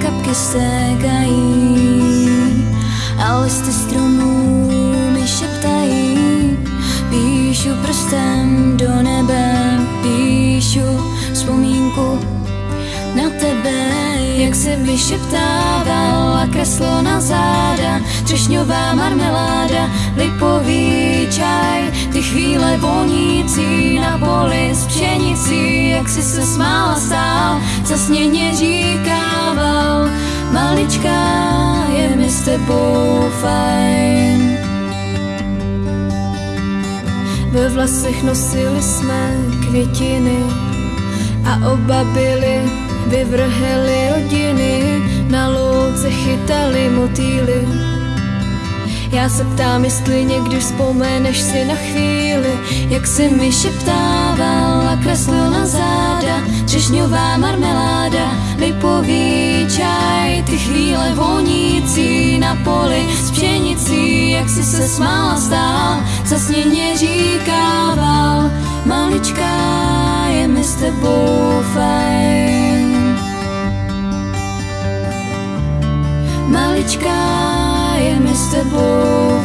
Kvapky stékají a listy stromů mi šeptají. Píšu prstem do nebe, píšu vzpomínku na tebe, jak se vyšeptával a kreslo na záda, třešňová marmeláda, lipový čaj, ty chvíle vonící na poli s pšenicí, jak si se smála stál, zasněně říkával, maličká je mi s tebou fajn. Ve vlasech nosili jsme květiny a oba byli vyvrheli rodiny, na louce chytali motýly. Já se ptám, jestli někdy vzpomeneš si na chvíli, jak si mi šeptával a kreslil na záda, třešňová marmeláda, čaj, vonící na poli s pšenicí, jak si se smála stál, zasněně říkával, maličká je mi s tebou fajn. Maličká je mi s tebou.